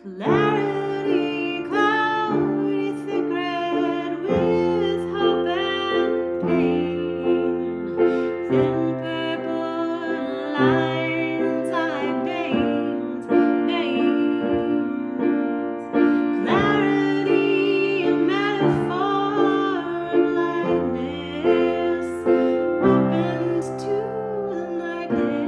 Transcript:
Clarity cloud secret with hope and pain. Thin purple lines I. Clarity metaphor opens to the.